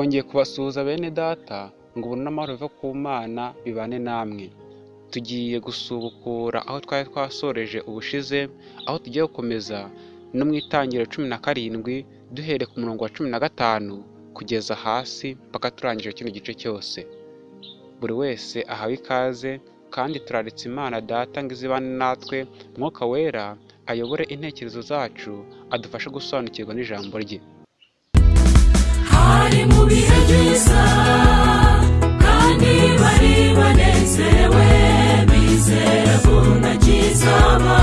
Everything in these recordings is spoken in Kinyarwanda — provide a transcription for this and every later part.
twongeye kubasuhuza bene data ngo ubuntu n'amahoro biva ku mana bibane namwe. Tugiye gusubukura aho twari twasoreje ubushize aho tugiye gukomeza no mu itangiriro cumi na karindwi duhereye ku murongo wa cumi na gatanu kugeza hasi mpaka turangije kino gice cyose. Buri wese ahawe ikaze kandi turaritse imana data ngo izibane natwe mwuka wera ayobore intekerezo zacu adufashe gusobanukirwa n'ijambo rye. Hari mu bihe byiza kandi bari banezerewe bizera ko ntakizaba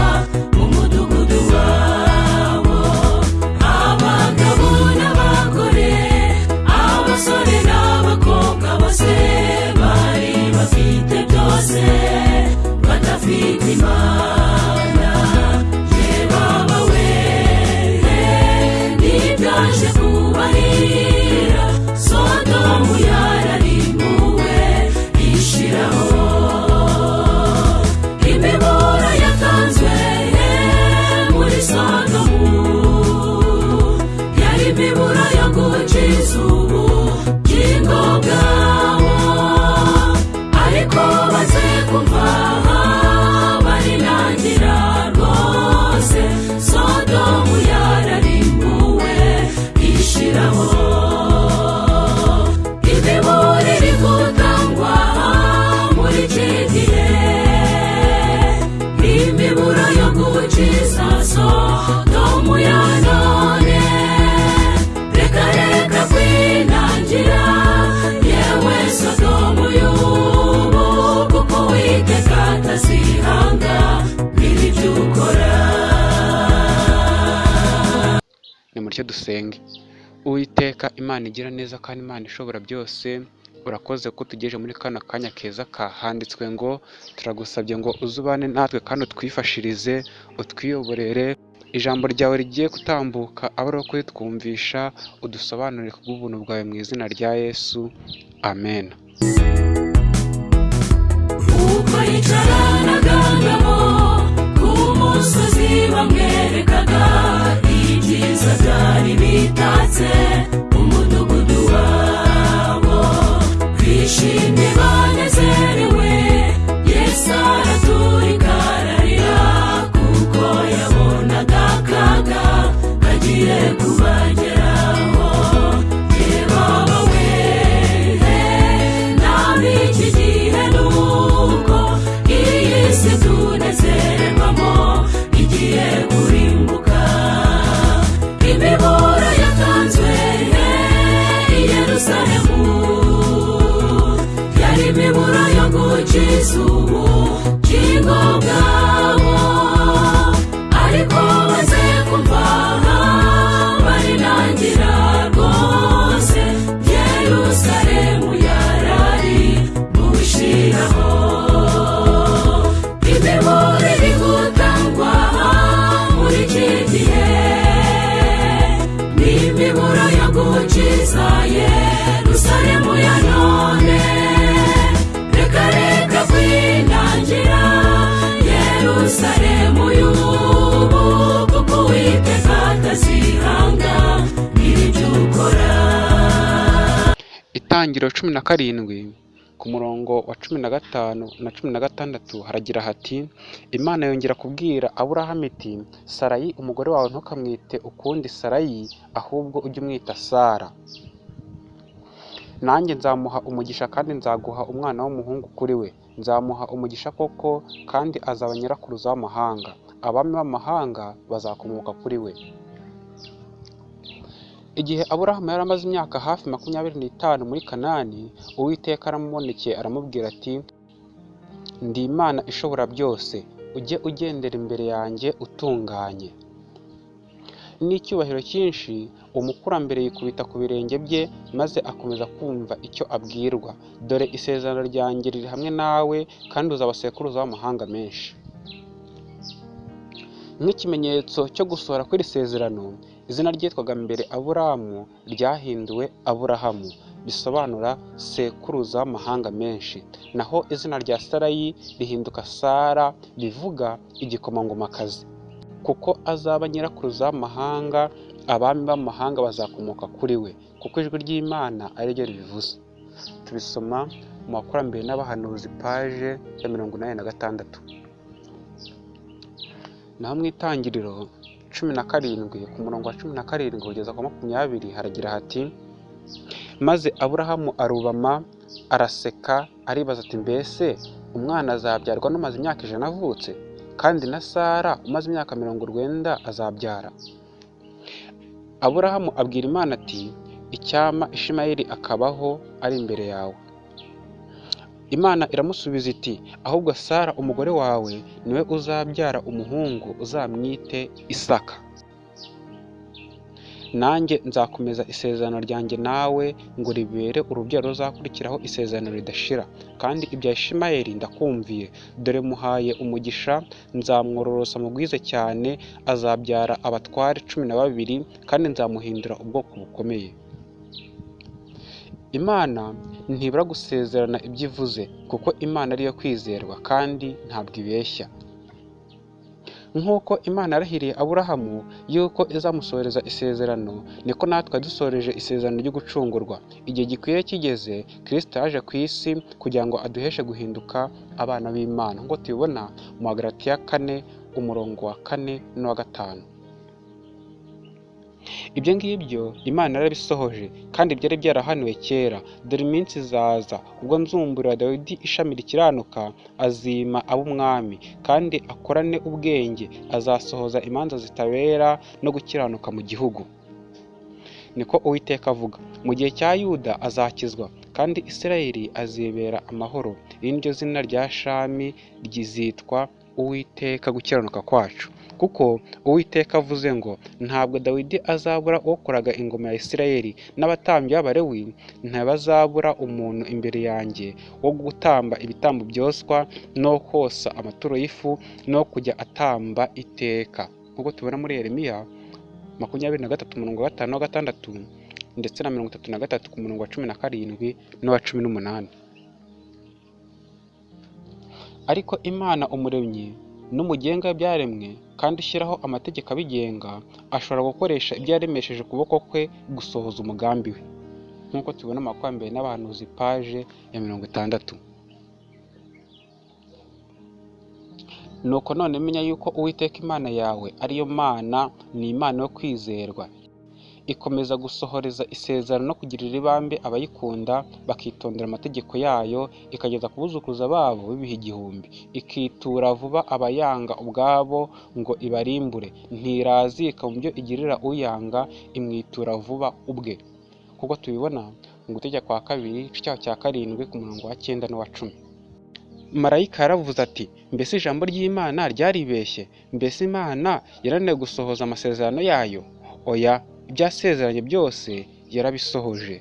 nimutyo dusenge. Uwiteka imana igira neza kandi imana ishobora byose urakoze ko tugejeje muri kano kanya keza kahanditswe ngo turagusabye ngo uzubane natwe kandi utwifashirize utwiyoborere. Ijambo ryawe rigiye gutambuka abe ari kuritwumvisha udusobanurire ku bw'ubuntu bwawe mu izina rya yesu. Amen. Ku musozi bamwerekaga byari bitatse umudugudu wabo. Bishimye banezerewe yesu araturika itangiriro cumi na karindwi ku murongo wa cumi na gatanu na cumi na gatandatu haragira hati imana yongera kubwira aburahamu iti sarayi umugore wawe ntukamwite ukundi sarayi ahubwo ujye umwita sara. Nanjye nzamuha umugisha kandi nzaguha umwana w'umuhungu kuri we. Nzamuha umugisha koko kandi azaba nyirakuruza w'amahanga abami b'amahanga bazakomoka kuri we. Igihe aburahamu yari amaze imyaka hafi makumyabiri n'itanu muri kanani uwiteka aramubonekeye aramubwira ati ndi imana ishobora byose. Ujye ugendera imbere yanjye utunganye. N'icyubahiro cyinshi umukurambere yikubita ku birenge bye maze akomeza kumva icyo abwirwa. Dore isezerano ryanjye riri hamwe nawe kandi uzaba sekuruza w'amahanga menshi. Nk'ikimenyetso cyo gusohora kw'iri sezerano izina ryitwaga mbere aburamu ryahinduwe aburahamu bisobanura sekuruza w'amahanga menshi. Naho izina rya sarayi rihinduka sara bivuga igikomangomakazi. Kuko azaba nyirakuruza w'amahanga abami b'amahanga bazakomoka kuri we kuko ijwi ry'imana ari ryo ribivuze. Tubisoma mu bakurambere n'abahanuzi paje ya mirongo inani na gatandatu. Naho mu itangiriro cumi na karindwi ku murongo wa cumi na karindwi kugeza ku makumyabiri haragira hati maze aburahamu arubama araseka aribaza ati mbese umwana azabyarwa n'umaze imyaka ijana avutse? Kandi na sara umaze imyaka mirongo urwenda azabyara aburahamu abwira imana ati icyama ishimayeli akabaho ari imbere yawe. Imana iramusubiza iti ahubwo sara umugore wawe ni we uzabyara umuhungu uzamwite isaka. Nanjye nzakomeza isezerano ryanjye nawe ngo ribere urubyaro ruzakurikiraho isezerano ridashira. Kandi ibya ishimayeli ndakumviye. Dore muhaye umugisha nzamwororosa mugwize cyane azabyara abatware cumi na babiri kandi nzamuhindura ubwoko bukomeye. Imana ntibura gusezerana ibyo ivuze kuko imana ariyo kwizerwa kandi ntabwo ibeshya. Nk'uko imana yarahiriye aburahamu yuko izamusohoreza isezerano niko natwe dusoreje isezerano ryo gucungurwa. Igihe gikwiye kigeze kirisita yaje ku isi kugira ngo aduheshe guhinduka abana b'imana. Nk'uko tubibona mu hagarati ya kane umurongo wa kane n'uwa gatanu. Ibyo ngibyo imana yarabisohoje kandi byari byarahanuwe kera. Dore iminsi izaza ubwo nzumburira dawidi ishami rikiranuka azima ab'umwami kandi akorane ubwenge azasohoza imanza zitabera no gukiranuka mu gihugu. Niko uwiteka avuga mu gihe cya yuda azakizwa kandi isirayeli azibera amahoro. Iri ni ryo zina rya shami ryizitwa uwiteka gukiranuka kwacu. Kuko uwiteka avuze ngo ntabwo dawidi azabura ukoraga ingoma ya isirayeli n'abatambyi b'abarewi ntibazabura umuntu imbere yanjye wo gutamba ibitambo byoswa no kosa amaturo y'ifu no kujya atamba iteka. Nk'uko tubona muri yeremiya makumyabiri na gatatu umurongo wa gatanu wa gatandatu ndetse na mirongo itatu na gatatu ku murongo wa cumi na karindwi n'uwa cumi n'umunani. Ariko imana umuremyi n'umugenga w'ibyaremwe kandi ushyiraho amategeko abigenga ashobora gukoresha ibyo yaremesheje ukuboko kwe gusohoza umugambi we. Nk'uko tubona amakwambere n'abahanuzi paje ya mirongo itandatu. Nuko none menya yuko uwiteka imana yawe ariyo mana ni imana yo kwizerwa. Ikomeza gusohoreza isezerano no kugirira ibambe abayikunda bakitondera amategeko yayo ikageza ku buzukuruza babo b'ibihe igihumbi. Ikitura vuba abayanga ubwabo ngo ibarimbure. Ntirazika mu byo igirira uyanga imwitura vuba ubwe. Kuko tubibona mu gutegeka kwa kabiri igice cya karindwi ku murongo wa cyenda n'uwa cumi. Marayika yaravuze ati mbese ijambo ry'imana ryaribeshye? Mbese imana yarananiwe gusohoza amasezerano yayo? Oya ibyasezeranye byose yarabisohoje.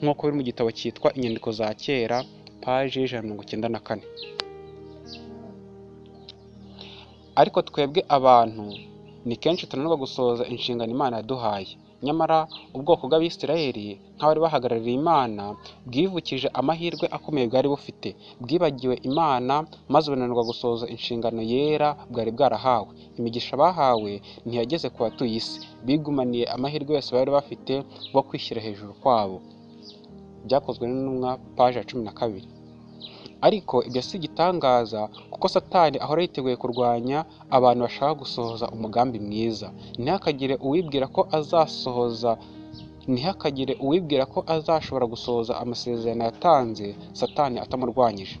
Nk'uko biri mu gitabo cyitwa inyandiko za kera paji y'ijana na mirongo icyenda na kane. Ariko twebwe abantu ni kenshi tunanirwa gusohoza inshingano imana yaduhaye. Nyamara ubwoko bw'abisirayeli nk'abari bahagarariye imana bwivukije amahirwe akomeye bwari bufite. Bwibagiwe imana maze bunanirwa gusohoza inshingano yera bwari bwarahawe. Imigisha bahawe ntiyageze ku batuye isi. Bigumaniye amahirwe yose bari bafite bwo kwishyira hejuru kwabo. Byakozwe n'intumwa paji ya cumi na kabiri. Ariko ibyo si igitangaza kuko satani ahora yiteguye kurwanya abantu bashaka gusohoza umugambi mwiza. Ntihakagire uwibwira ko azasohoza ntihakagire uwibwira ko azashobora gusohoza amasezerano yatanze satani atamurwanyije.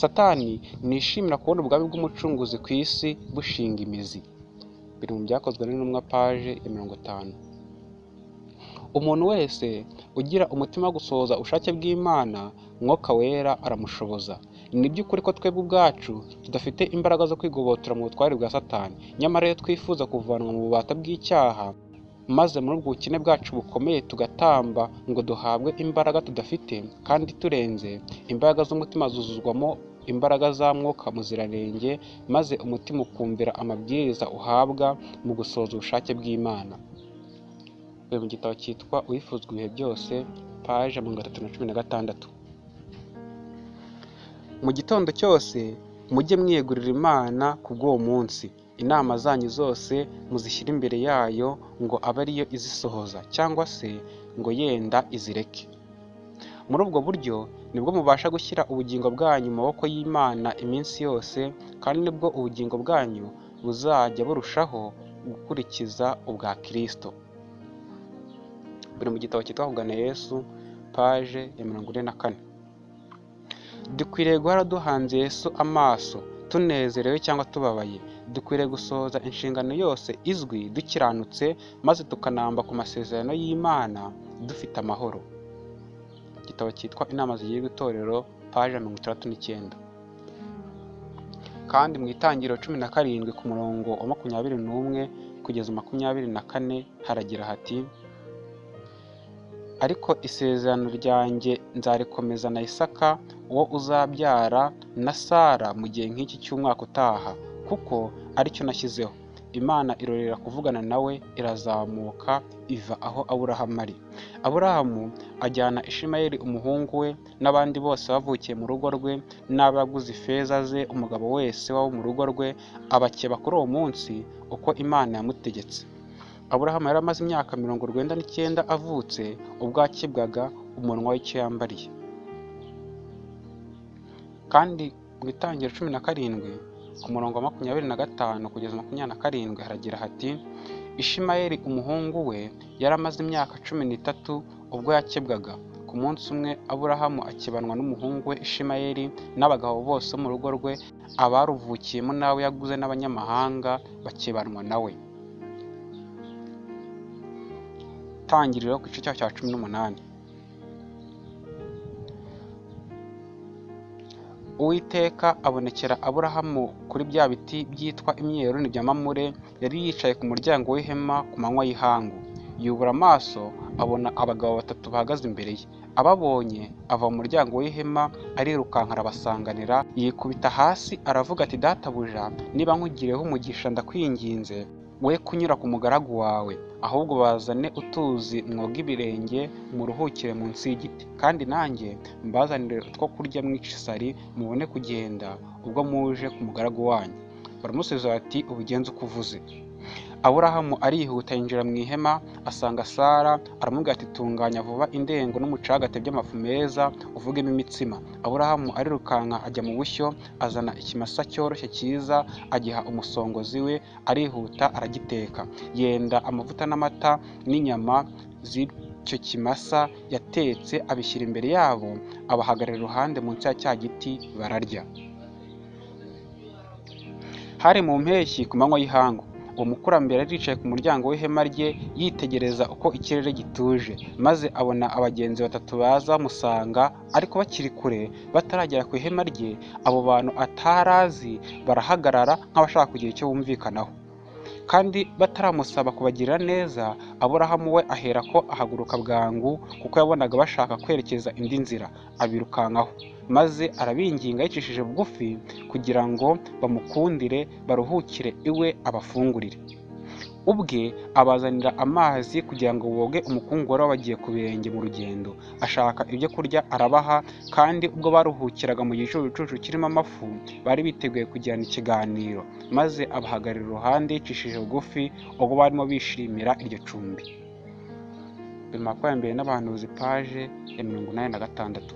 Satani ntishimira kubona ubwami bw'umucunguzi ku isi bushinga imizi. Biri mu byakozwe n'intumwa paje ya mirongo itanu. Umuntu wese ugira umutima wo gusohoza ubushake bw'imana mwuka wera aramushoboza. Ni by'ukuri ko twebwe ubwacu tudafite imbaraga zo kwigobotora mu butware bwa satani. Nyamara iyo twifuza kuvanwa mu bubata bw'icyaha maze muri ubwo bukene bwacu bukomeye tugatamba ngo duhabwe imbaraga tudafite kandi turenze imbaraga z'umutima zuzuzwamo imbaraga za mwuka muziranenge maze umutima ukumvira amabwiriza uhabwa mu gusohoza ubushake bw'imana. Mu gitabo cyitwa uwifuzwa ibihe byose paje mirongo itatu na cumi na gatandatu. Mu gitondo cyose mujye mwiyegurira imana ku bw'uwo munsi. Inama zanyu zose muzishyire imbere yayo ngo abe ariyo izisohoza cyangwa se ngo yenda izireke. Muri ubwo buryo ni bwo mubasha gushyira ubugingo bwanyu mu maboko y'imana iminsi yose kandi ni bwo ubugingo bwanyu buzajya burushaho gukurikiza ubwa kirisito buri mu gitabo cyitwa kugana yesu paje ya mirongo ine na kane. Dukwiriye guhora duhanze yesu amaso tunezerewe cyangwa tubabaye. Dukwiriye gusohoza inshingano yose izwi dukiranutse maze tukanamba ku masezerano y'imana dufite amahoro. Igitabo cyitwa inama zigirwa itorero paje mirongo itandatu n'icyenda. Kandi mu itangiriro cumi na karindwi ku murongo wa makumyabiri n'umwe kugeza makumyabiri na kane haragira hati ariko isezerano ryanjye nzarikomeza na isaka uwo uzabyara na sara mu gihe nk'iki cy'umwaka utaha kuko ari cyo nashyizeho. Imana irorera kuvugana nawe irazamuka iva aho aburahamu ari. Aburahamu ajyana ishimayeli umuhungu we n'abandi bose bavukiye mu rugo rwe n'abaguze ifeza ze umugabo wese waba mu rugo rwe abakeba kuri uwo munsi uko imana yamutegetse. Aburahamu yari amaze imyaka mirongo urwenda n'icyenda avutse ubwo akibwaga umunwa w'icyo yambariye kandi mu itangiro cumi na karindwi ku murongo wa makumyabiri na gatanu kugeza makumyabiri na karindwi haragira hati ishimayeli umuhungu we yari amaze imyaka cumi n'itatu ubwo yakebwaga. Ku munsi umwe aburahamu akibanwa n'umuhungu we ishimayeli n'abagabo bose bo mu rugo rwe abaruvukiyemo n'abo yaguze n'abanyamahanga bakibanwa nawe tangiriro ku gice cya cumi n'umunani. Uwiteka abonekera aburahamu kuri bya biti byitwa imyeroni bya mamure yari yicaye ku muryango w'ihema ku manywa y'ihangu. Yubura amaso abona abagabo batatu bahagaze imbere ye. Ababonye ava mu muryango w'ihema arirukanka arabasanganira yikubita hasi aravuga ati databuja niba nkugiriyeho umugisha ndakwinginze. We kunyura ku mugaragu wawe ahubwo bazane utuzi mwoga ibirenge muruhukire munsi y'igiti. Kandi nanjye mbazanire utwo kurya mwica isari mubone kugenda ubwo muje ku mugaragu wanyu. Baramusubiza bati ubigenze uko uvuze. Aburahamu arihuta yinjira mu ihema asanga sara aramubwira ati tunganya vuba indengo n'umucagate by'amafu meza uvugemo imitsima. Aburahamu arirukanka ajya mu bushyo azana ikimasa cyoroshye cyiza agiha umusongozi we arihuta aragiteka. Yenda amavuta n'amata n'inyama z'icyo kimasa yatetse abishyira imbere yabo abahagarara iruhande munsi ya cya giti bararya. Hari mu mpeshyi ku manywa y'ihangu. Uwo mukurambere yari yicaye ku muryango w'ihema rye yitegereza uko ikirere gituje. Maze abona abagenzi batatu baza bamusanga ariko bakiri kure bataragera ku ihema rye abo bantu atarazi barahagarara nk'abashaka kugira icyo bumvikanaho. Kandi bataramusaba kubagirira neza aburahamu we ahera ko ahaguruka bwangu kuko yabonaga bashaka kwerekeza indi nzira abirukankaho. Maze arabinginga yicishije bugufi kugira ngo bamukundire baruhukire iwe abafungurire. Ubwe abazanira amazi kugira ngo boge umukungu wari wabagiye ku birenge mu rugendo. Ashaka ibyo kurya arabaha kandi ubwo baruhukiraga mu gicucucucu kirimo amafu bari biteguye kugirana ikiganiro maze abahagarara iruhande yicishije bugufi ubwo barimo bishimira iryo cumbi. Na makumyabiri n'abahanuzi paje ya mirongo inani na gatandatu.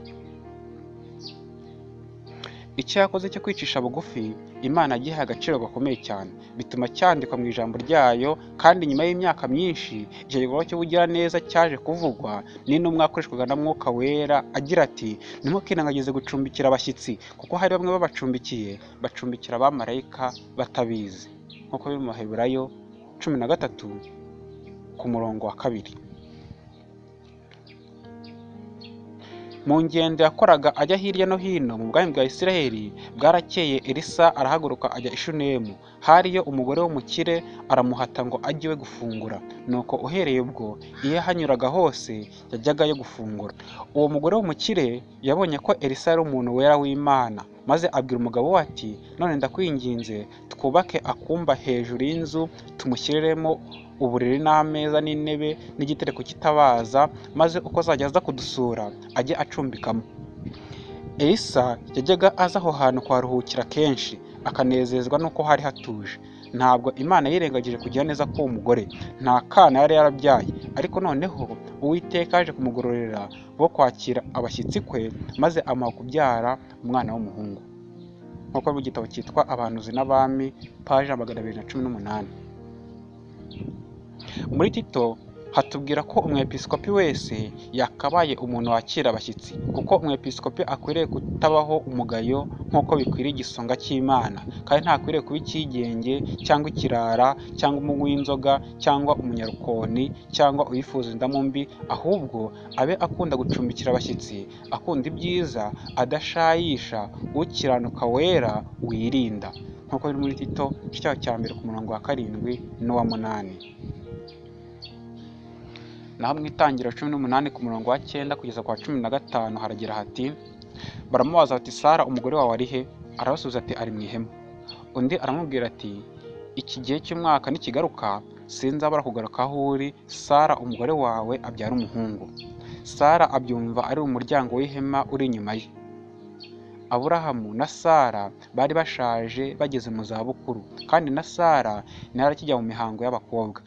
Icyo yakoze cyo kwicisha bugufi imana yagihaye agaciro gakomeye cyane. Bituma cyandikwa mu ijambo ryayo kandi nyuma y'imyaka myinshi icyo gikorwa cy'ubugiraneza cyaje kuvugwa n'intumwa yakoreshwaga na mwuka wera agira ati ntimukirengagize gucumbikira abashyitsi kuko hari bamwe babacumbikiye bacumbikira abamarayika batabizi. Nk'uko biri mu maheburayo cumi na gatatu ku murongo wa kabiri. Mu ngendo yakoraga ajya hirya no hino mu bwami bwa isiraheli bwarakeye elisa arahaguruka ajya i shunemu. Hariyo umugore w'umukire aramuhata ngo ajye iwe gufungura. Nuko uhereye ubwo iyo yahanyuraga hose yajyagayo gufungura. Uwo mugore w'umukire yabonye ko elisa yari umuntu wera w'imana maze abwira umugabo we ati none ndakwinginze twubake akumba hejuru y'inzu tumushyiriremo uburiri n'ameza n'intebe n'igitereko kitabaza maze uko azajya aza kudusura ajye acumbikamo. Elisa yajyaga aza aho hantu kuharuhukira kenshi akanezezwa n'uko hari hatuje. Ntabwo imana yirengagije kugira neza k'uwo mugore. Nta kana yari yarabyaye. Ariko noneho uwiteka yaje kumugororera wo kwakira abashyitsi kwe maze amuha kubyara umwana w'umuhungu. Nk'uko mu gitabo cyitwa abahanuzi n'abami paje magana abiri na cumi n'umunani. Muri tito hatubwira ko umwepiskopi wese yakabaye umuntu wakira abashyitsi kuko umwepiskopi akwiriye kutabaho umugayo nk'uko bikwiriye igisonga cy'imana kandi ntakwiriye kuba icyigenge cyangwa ikirara cyangwa umunywi w'inzoga cyangwa umunyarukoni cyangwa uyifuza indamu mbi ahubwo abe akunda gucumbikira abashyitsi akunda ibyiza adashayisha ukiranuka wera wirinda. Nk'uko biri muri tito igice cya mbere ku murongo wa karindwi n'uwa munani. Naho mu itangiriro cumi n'umunani ku murongo wa cyenda kugeza ku wa cumi na gatanu haragira hati baramubaza bati sara umugore wawe ari he? Arabasubiza ati ari mu ihema. Undi aramubwira ati iki gihe cy'umwaka nikigaruka sinzabura kugaruka aho uri. Sara umugore wawe abyara umuhungu. Sara abyumva ari mu muryango w'ihema uri inyuma ye. Aburahamu na sara bari bashaje bageze mu zabukuru kandi na sara ntiyari akijya mu mihango y'abakobwa.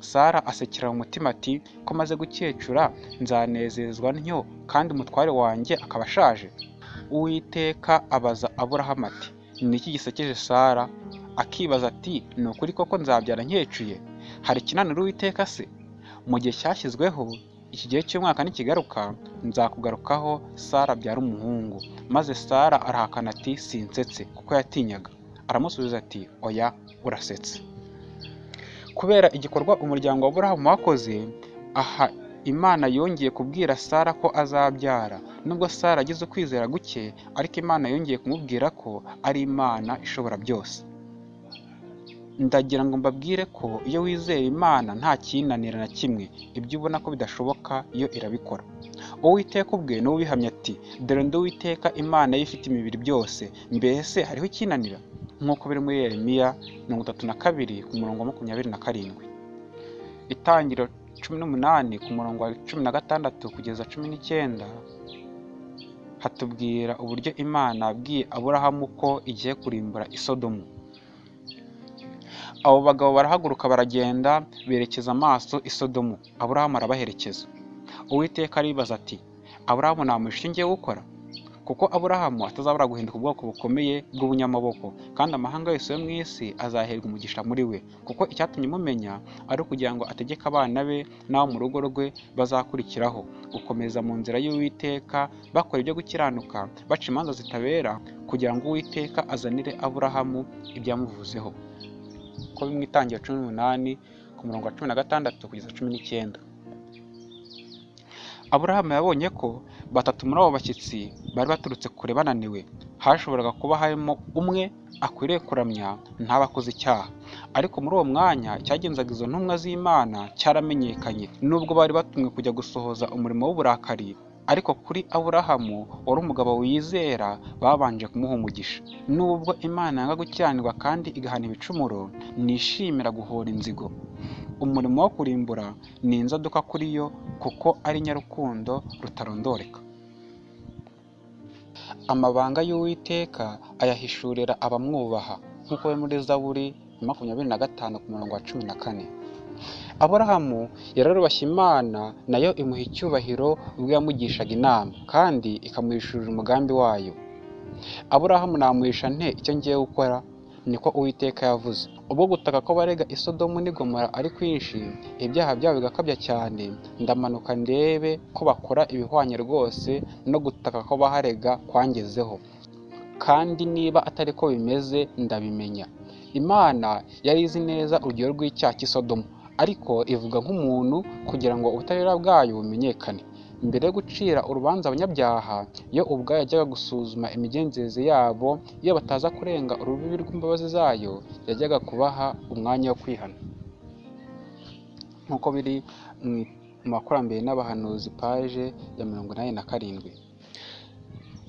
Sara asekera mu mutima ati ko maze gukecura nzanezezwa ntyo kandi umutware wanjye akaba ashaje. Uwiteka abaza aburahamu ati ni iki gisekeje sara? Akibaza ati ni ukuri koko nzabyara nkecuye? Hari ikinanira uwiteka se? Mu gihe cyashyizweho iki gihe cy'umwaka nikigaruka nzakugarukaho sara abyara umuhungu. Maze sara arahakana ati sinsetse kuko yatinyaga. Aramusubiza ati oya urasetse. Kubera igikorwa umuryango wa Aburahamu wakoze aha imana yongeye kubwira sara ko azabyara. Nubwo sara agize ukwizera guke ariko imana yongeye kumubwira ko ari imana ishobora byose. Ndagira ngo mbabwire ko iyo wizera imana nta kinanira na kimwe. Ibyo ubona ko bidashoboka yo irabikora. Uwiteka ubwe ni we ubihamya ati dore ndi uwiteka imana ye ifite imibiri byose. Mbese hariho ikinanira? Nk'uko biri muri yeremiya mirongo itatu na kabiri ku murongo wa makumyabiri na karindwi. Itangiro cumi n'umunani ku murongo wa cumi na gatandatu kugeza cumi n'icyenda hatubwira uburyo imana yabwiye aburahamu ko igiye kurimbura isodomu abo bagabo barahaguruka baragenda berekeza amaso isodomu aburahamu arabaherekeza. Uwiteka aribaza ati aburahamu namuhisha icyo ngiye gukora? Kuko aburahamu atazabura guhinduka ubwoko bukomeye bw'ubunyamaboko kandi amahanga yose yo mu isi azaherwa umugisha muri we kuko icyatumye mumenya ari ukugira ngo ategeke abana be n'abo mu rugo rwe bazakurikiraho. Gukomeza mu nzira y'uwiteka bakora ibyo gukiranuka baca imanza zitabera kugira ngo uwiteka azanire aburahamu ibyamuvuzeho. Ko bimwe itangira cumi n'umunani ku murongo wa cumi na gatandatu kugeza cumi n'icyenda. Aburahamu yabonye ko batatu muri abo bashyitsi bari baturutse kure bananiwe hashoboraga kuba harimo umwe akwiriye kuramya ntabakoze icyaha. Ariko muri uwo mwanya cyagenzaga izo ntumwa z'imana cyaramenyekanye. Nubwo bari batumwe kujya gusohoza umurimo w'uburakari ariko kuri aburahamu wari umugabo wizera babanje kumuha umugisha. Nubwo imana yanga gukiranirwa kandi igahana ibicumuro nishimira guhora inzigo. Umurimo wo kurimbura ni inzaduka kuri yo kuko ari nyarukundo rutarondoreka. Amabanga y'uwiteka ayahishurira abamwubaha nk'uko biri muri zaburi makumyabiri na gatanu ku murongo wa cumi na kane. Aburahamu yararubashye imana na yo imuha icyubahiro ubwo yamugishaga inama kandi ikamuhishurira umugambi wayo. Aburahamu namuhisha nte icyo ngiye gukora? Niko uwiteka yavuze. Ubwo gutaka ko barega isodomu n'igomora ari kwinshi ibyaha byabo bigakabya cyane. Ndamanuka ndebe ko bakora ibihwanye rwose no gutaka ko baharega kwangezeho. Kandi niba atari ko bimeze ndabimenya. Imana yari izi neza urugero rw'icyaha cy'isodomu ariko ivuga nk'umuntu kugira ngo ubutabera bwayo bumenyekane. Mbere yo gucira urubanza abanyabyaha yo ubwayo yajyaga gusuzuma imigenzereze yabo iyo bataza kurenga urubibi rw'imbabazi zayo yajyaga kubaha umwanya wo kwihana. Nk'uko biri mu makurambere n'abahanuzi paje ya mirongo inani na karindwi.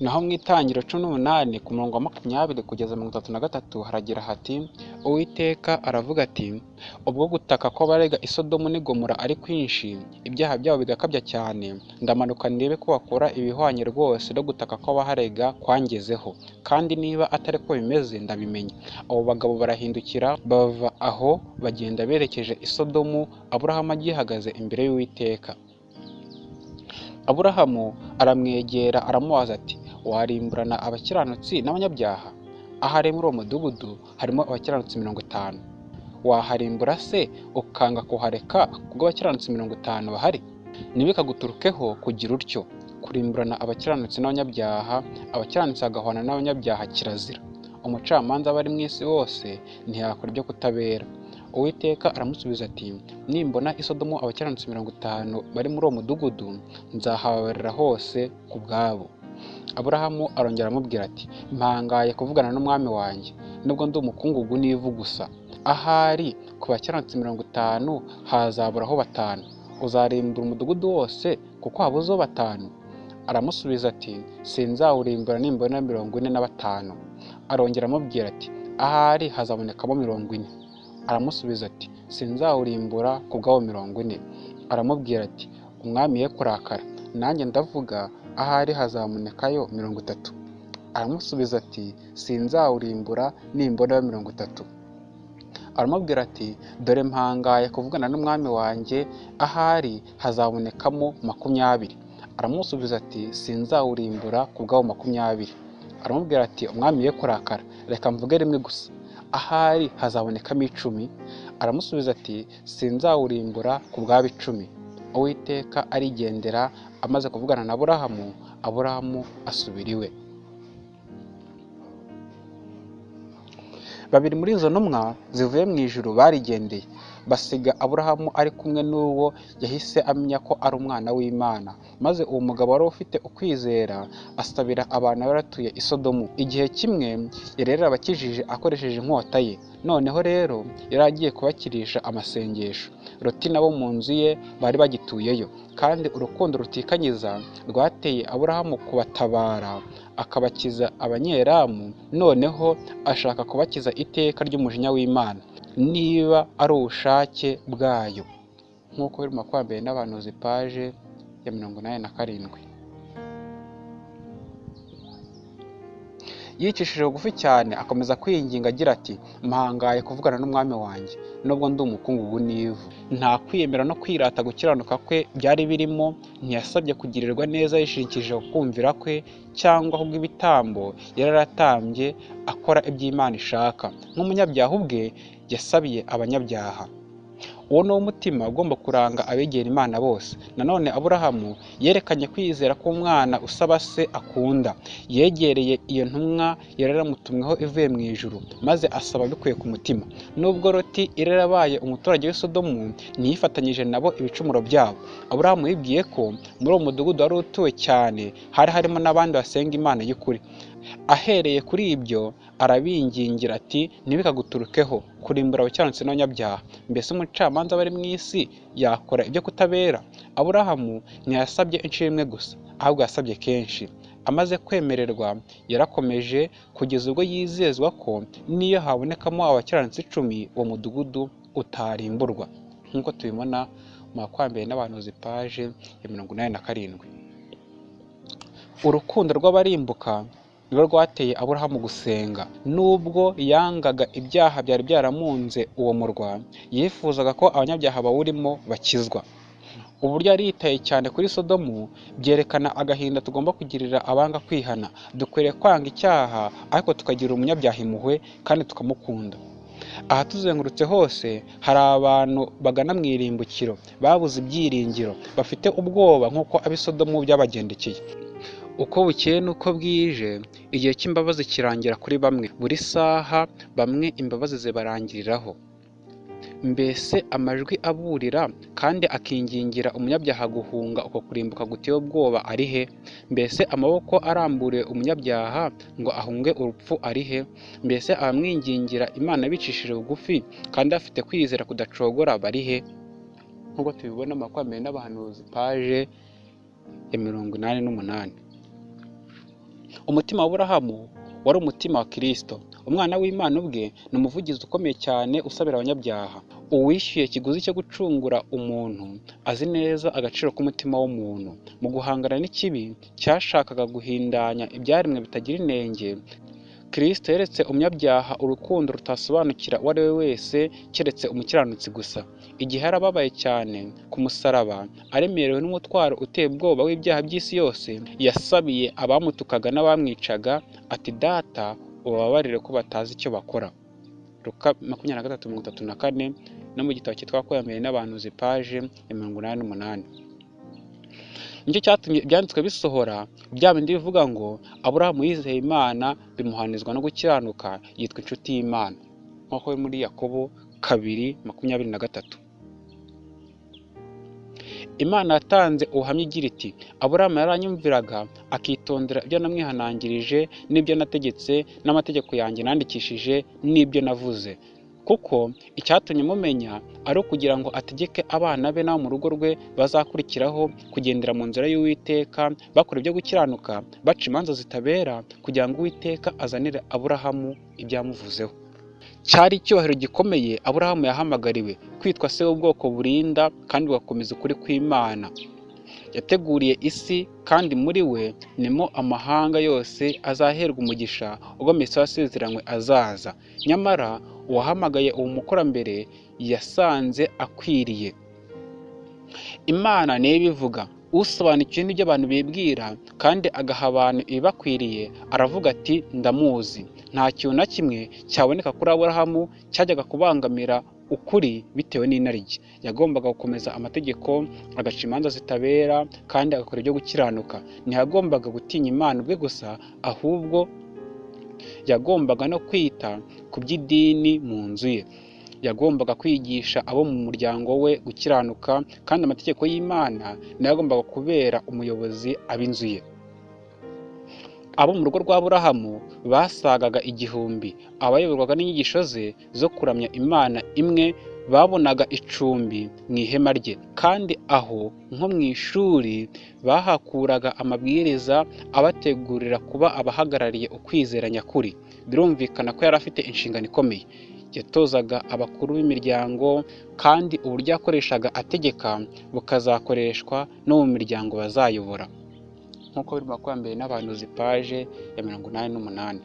Naho mu itangiro cumi n'umunani ku murongo wa makumyabiri kugeza mirongo itatu na gatatu haragira hati uwiteka aravuga ati ubwo gutaka kw'abarega isodomu n'igomora ari kwinshi ibyaha byabo bigakabya cyane. Ndamanuka ndebe ko bakora ibihwanye rwose no gutaka kw'abaharega kwangezeho. Kandi niba atari ko bimeze ndabimenya. Abo bagabo barahindukira bava aho bagenda berekeje isodomu aburahamu agihagaze imbere y'uwiteka. Aburahamu aramwegera aramubaza ati warimburana abakiranutsi n'abanyabyaha. Ahari muri uwo mudugudu harimo abakiranutsi mirongo itanu. Waharimbura se ukanga kuhareka kubwo abakiranutsi mirongo itanu bahari? Ntibikaguturukeho kugira utyo. Kurimburana abakiranutsi n'abanyabyaha abakiranutsi bagahwana n'abanyabyaha kirazira. Umucamanza aba ari mu isi wose ntiyakora ibyo kutabera. Uwiteka aramusubiza ati nimbona isodomu abakiranutsi mirongo itanu bari muri uwo mudugudu nzahababarira hose ku bwabo. Aburahamu arongera aramubwira ati mpangaye kuvugana n'umwami wanjye nubwo ndi umukungugu n'ivu gusa. Ahari ku bakiranutsi mirongo itanu hazaburaho batanu. Uzarimbura umudugudu wose kuko habuzeho batanu. Aramusubiza ati sinzawurimbura nimbona mirongo ine na batanu. Arongera amubwira ati ahari hazabonekamo mirongo ine. Aramusubiza ati sinzawurimbura ku bw'abo mirongo ine. Aramubwira ati umwami ye kurakara. Nanjye ndavuga ahari hazabonekayo mirongo itatu. Aramusubiza ati sinzawurimbura nimbonayo mirongo itatu. Aramubwira ati dore mpangaye kuvugana n'umwami wanjye ahari hazabonekamo makumyabiri. Aramusubiza ati sinzawurimbura ku bw'abo makumyabiri. Aramubwira ati umwami ye kurakara reka mvuge rimwe gusa. Ahari hazabonekamo icumi. Aramusubiza ati sinzawurimbura ku bw'abo icumi. Uwiteka arigendera amaze kuvugana na aburahamu aburahamu asubira iwe. Babiri muri izo ntumwa zivuye mu ijuru barigendeye. Basiga aburahamu ari kumwe n'uwo yahise amenya ko ari umwana w'imana. Maze uwo mugabo wari ufite ukwizera asabira abantu bari batuye i sodomu. Igihe kimwe yari yarabakijije akoresheje inkota ye. Noneho rero yari agiye kubakirisha amasengesho. Loti nabo mu nzu ye bari bagituyeyo. Kandi urukundo rutikanyiza rwateye aburahamu kubatabara akabakiza abanyeramu noneho ashaka kubakiza iteka ry'umujinya w'imana. Niba ari ubushake bwayo. Nk'uko biri mu makwambere n'abahanuzi paje ya mirongo inani na karindwi. Yicishije bugufi cyane akomeza kwinginga agira ati mpangaye kuvugana n'umwami wanjye nubwo ndi umukungugu n'ivu nta kwiyemera no kwirata gukiranuka kwe byari birimo ntiyasabye kugirirwa neza yishingikirije ku kumvira kwe cyangwa kubw'ibitambo yari yaratambye akora iby'imana ishaka. Nk'umunyabyaha ubwe yasabiye abanyabyaha. Uwo ni wo mutima ugomba kuranga abegera imana bose. Nanone aburahamu yerekanye kwizera k'umwana usaba se akunda. Yegereye iyo ntumwa yari yaramutumweho ivuye mu ijuru maze asaba bikuye ku mutima. Nubwo roti yari yarabaye umuturage w'i Sodomu ntiyifatanyije nabo ibicumuro byabo. Aburahamu yibwiye ko muri uwo mudugudu wari utuwe cyane hari harimo n'abandi basenga imana y'ukuri. Ahereye kuri ibyo arabingingira ati ntibikaguturukeho kurimbura abakiranutsi n'abanyabyaha. Mbese umucamanza aba ari mu isi yakora ibyo kutabera? Aburahamu ntiyasabye inshuro imwe gusa ahubwo yasabye kenshi. Amaze kwemererwa yarakomeje kugeza ubwo yizezwa ko niyo habonekamo abakiranutsi icumi uwo mudugudu utarimburwa. Nk'uko tubibona mu makwambere n'abahanuzi paje ya mirongo inani na karindwi. Urukundo rw'abarimbuka nirwo rwateye aburahamu gusenga. Nubwo yangaga ibyaha byari byaramunze uwo murwa yifuzaga ko abanyabyaha bawurimo bakizwa. Uburyo yari yitaye cyane kuri sodomu byerekana agahinda tugomba kugirira abanga kwihana. Dukwiriye kwanga icyaha ariko tukagirira umunyabyaha impuhwe kandi tukamukunda. Aha tuzengurutse hose hari abantu bagana mu irimbukiro. Babuze ibyiringiro. Bafite ubwoba nk'uko ab'isodomu byabagendekeye uko bukeye n'uko bwije igihe cy'imbabazi kirangira kuri bamwe. Buri saha bamwe imbabazi zibarangiriraho. Mbese amajwi aburira kandi akingingira umunyabyaha guhunga uko kurimbuka guteye ubwoba ari he? Mbese amaboko aramburiye umunyabyaha ngo ahunge urupfu ari he? Mbese abamwingingira imana bicishije bugufi kandi afite kwizera kudacogora bari he? Nk'uko tubibona mu makwambere n'abahanuzi paje ya mirongo inani n'umunani. Umutima wa Aburahamu wari umutima wa kirisito umwana w'imana ubwe ni umuvugizi ukomeye cyane usabira abanyabyaha. Uwishyuye ikiguzi cyo gucungura umuntu azi neza agaciro k'umutima w'umuntu. Mu guhangana n'ikibi cyashakaga guhindanya ibyaremwe bitagira inenge kirisito yeretse umunyabyaha urukundo rutasobanukira uwo ari we wese keretse umukiranutsi gusa. Igihe yarababaye cyane ku musaraba aremerewe n'umutwaro uteye ubwoba w'ibyaha by'isi yose yasabiye abamutukaga n'abamwicaga ati data ubabarire ko batazi icyo bakora. Luka makumyabiri na gatatu mirongo itatu na kane no mu gitabo cyitwa kwiyamere n'abantuzi paje ya mirongo inani n'umunani ni cyo cyatumye ibyanditswe bisohora bya bindi bivuga ngo aburahamu yizeye imana bimuhanizwa no gukiranuka yitwa inshuti y'imana. Nk'uko muri yakobo kabiri makumyabiri na gatatu. Imana yatanze ubuhamya igira iti aburahamu yaranyumviraga akitondera ibyo namwihanangirije n'ibyo nategetse n'amategeko yanjye nandikishije n'ibyo navuze. Kuko icyatumye mumenya ari ukugira ngo ategeke abana be n'abo mu rugo rwe bazakurikiraho kugendera mu nzira y'uwiteka bakora ibyo gukiranuka baca imanza zitabera kugira ngo uwiteka azanire aburahamu ibyamuvuzeho. Cyari icyubahiro gikomeye aburahamu yahamagariwe kwitwa se w'ubwoko burinda kandi bugakomeza ukuri kw'imana. Yateguriye isi kandi muri we nimo amahanga yose azaherwa umugisha ubwo mesiya wasezeranywe azaza. Nyamara uwahamagaye uwo mukurambere yasanze akwiriye. Imana niyo ibivuga. Usobanukiwe n'ibyo abantu bibwira kandi agaha abantu ibibakwiriye aravuga ati ndamuzi. Nta kintu na kimwe cyaboneka kuri aburahamu cyajyaga kubangamira ukuri bitewe n'inarijye yagombaga gukomeza amategeko agaca imanza zitabera kandi agakora ibyo gukiranuka. Ntiyagombaga gutinya imana ubwe gusa ahubwo yagombaga no kwita ku by'idini mu nzu ye. Yagombaga kwigisha abo mu muryango we gukiranuka kandi amategeko y'imana na yo yagombaga kubera umuyobozi ab'inzu ye. Abo mu rugo rwa burahamu basagaga igihumbi. Abayoborwaga n'inyigisho ze zo kuramya imana imwe babonaga icumbi mu ihema rye. Kandi aho nko mu ishuri bahakuraga amabwiriza abategurira kuba abahagarariye ukwizera nyakuri. Birumvikana ko yari afite inshingano ikomeye. Yatozaga abakuru b'imiryango kandi uburyo yakoreshaga ategeka bukazakoreshwa no mu miryango bazayobora. Nk'uko biri makumyabiri n'abantuzi paje ya mirongo inani n'umunani.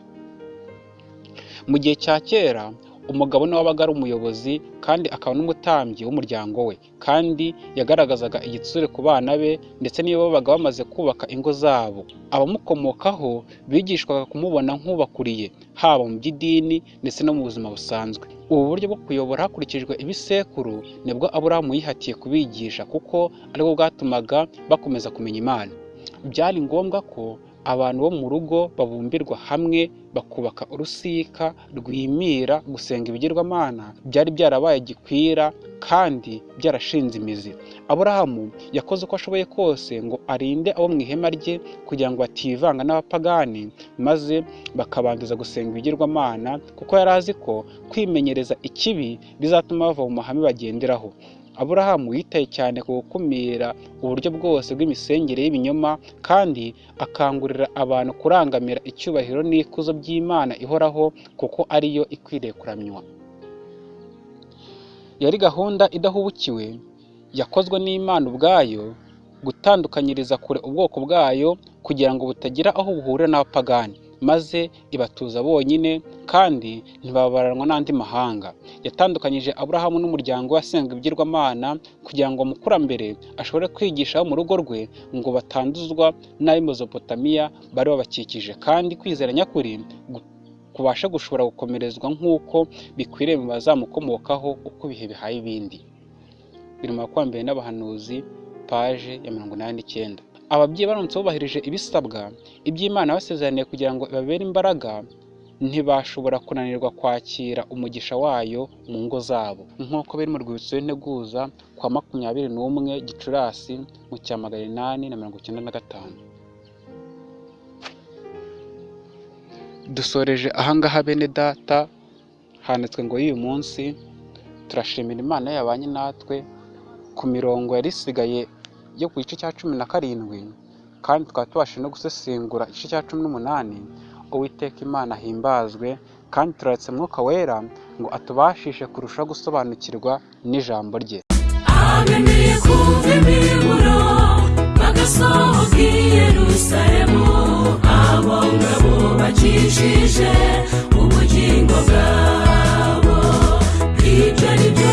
Mu gihe cya kera umugabo ni we wabaga ari umuyobozi kandi akaba n'umutambyi w'umuryango we. Kandi yagaragazaga igitsure ku bana be ndetse n'iyo babaga bamaze kubaka ingo zabo. Abamukomokaho bigishwaga kumubona nk'ubakuriye haba mu by'idini ndetse no mu buzima busanzwe. Ubu buryo bwo kuyobora hakurikijwe ibisekuru ni bwo aburahamu yihatiye kubigisha kuko ari bwo bwatumaga bakomeza kumenya imana. Byari ngombwa ko abantu bo mu rugo babumbirwa hamwe bakubaka urusika rwimira gusenga ibigirwamana byari byarabaye gikwira kandi byarashinze imizi. Aburahamu yakoze uko ashoboye kose ngo arinde abo mu ihema rye kugira ngo bativanga n'abapagani maze bakabanduza gusenga ibigirwamana kuko yari azi ko kwimenyereza ikibi bizatuma bava mu mahame bagenderaho. Aburahamu yitaye cyane ku gukumira uburyo bwose bw'imisengere y'ibinyoma kandi akangurira abantu kurangamira icyubahiro n'ikuzo by'imana ihoraho kuko ariyo ikwiriye kuramywa yari gahunda idahubukiwe yakozwe n'imana ubwayo gutandukanyiriza kure ubwoko bwayo kugira ngo butagira aho buhurira n'abapagani. Maze ibatuza bonyine kandi ntibabaranwa n'andi mahanga. Yatandukanyije aburahamu n'umuryango we asenga ibigirwamana kugira ngo mukurambere ashobore kwigisha mu rugo rwe ngo batanduzwa n'ab'i Mezopotamiya bari babakikije. Kandi kwizera nyakuri kubasha gushobora gukomerezwa nk'uko bikwiriye mu bazamukomokaho uko ibihe bihaye ibindi. Biri mu makumyabiri n'abahanuzi paje ya mirongo inani n'icyenda ababyeyi baramutse bubahirije ibisabwa iby'imana basezeraniye kugira ngo ibabere imbaraga ntibashobora kunanirwa kwakira umugisha wayo mu ngo zabo. Nk'uko biri mu rwibutso rw'integuza kwa makumyabiri n'umwe gicurasi mu cya magana inani na mirongo icyenda na gatanu. Dusoreje ahangaha bene data handitswe ngo y'uyu munsi turashimira imana yabanye natwe ku mirongo yari isigaye yo ku gice cya cumi na karindwi kandi tukaba tubashije no gusesengura igice cya cumi n'umunani uwiteka imana ahimbazwe kandi turaretse mwuka wera ngo atubashishe kurushaho gusobanukirwa n'ijambo rye. Bagasohoka i bakijije ubugingo bwabo ibyo ni byo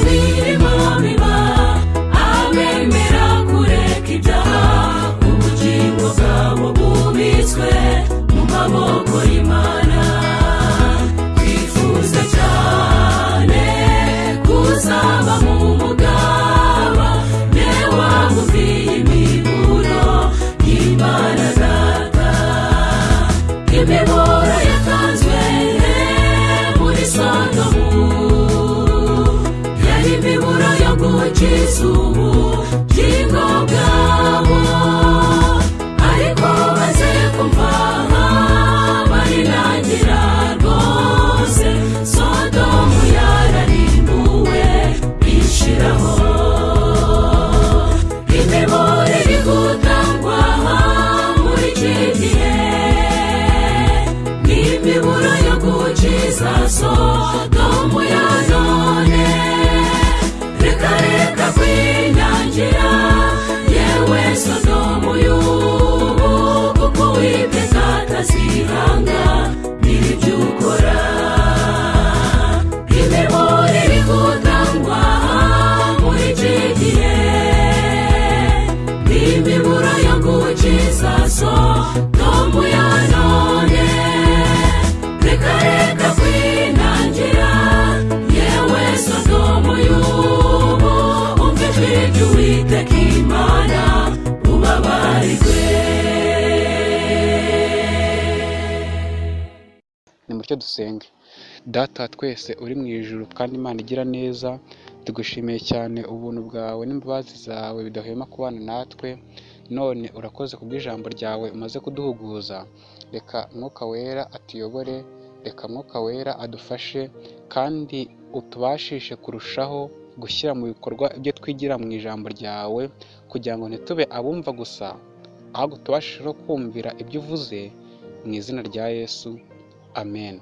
mu maboko dusenge data twese uri mu ijuru kandi imana igira neza tugushimiye cyane ubuntu bwawe n'imbabazi zawe bidahwema kubana natwe none urakoze kubw'ijambo ryawe umaze kuduhuguza. Reka mwuka wera atuyobore reka mwuka wera adufashe kandi utubashishe kurushaho gushyira mu bikorwa ibyo twigira mu ijambo ryawe kugira ngo ntitube abumva gusa ahubwo tubashishe no kumvira ibyo uvuze mu izina rya yesu. Amen.